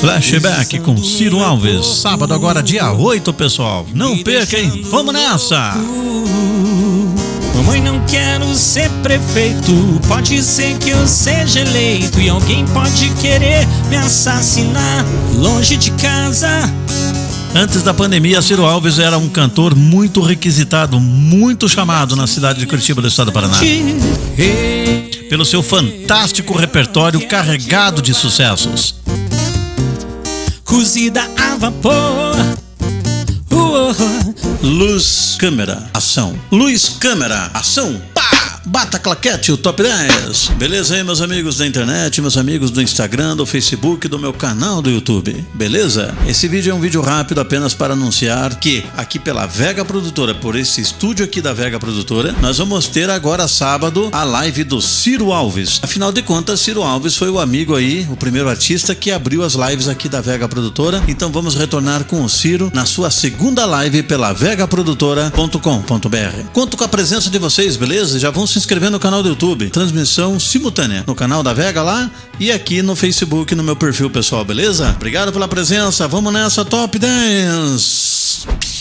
Flashback com Ciro Alves, sábado agora dia 8, pessoal. Não perca, hein? Vamos nessa! Mamãe, não quero ser prefeito. Pode ser que eu seja eleito e alguém pode querer me assassinar longe de casa. Antes da pandemia, Ciro Alves era um cantor muito requisitado, muito chamado na cidade de Curitiba, do estado do Paraná. Pelo seu fantástico repertório carregado de sucessos. Cozida a vapor. Uh, Luz, câmera, ação. Luz, câmera, ação. Bata claquete, o top 10. Beleza aí, meus amigos da internet, meus amigos do Instagram, do Facebook, do meu canal do YouTube. Beleza? Esse vídeo é um vídeo rápido apenas para anunciar que aqui pela Vega Produtora, por esse estúdio aqui da Vega Produtora, nós vamos ter agora sábado a live do Ciro Alves. Afinal de contas, Ciro Alves foi o amigo aí, o primeiro artista que abriu as lives aqui da Vega Produtora. Então vamos retornar com o Ciro na sua segunda live pela vegaprodutora.com.br. Conto com a presença de vocês, beleza? Já vão se inscrever no canal do YouTube. Transmissão simultânea no canal da Vega lá e aqui no Facebook no meu perfil pessoal, beleza? Obrigado pela presença. Vamos nessa top 10.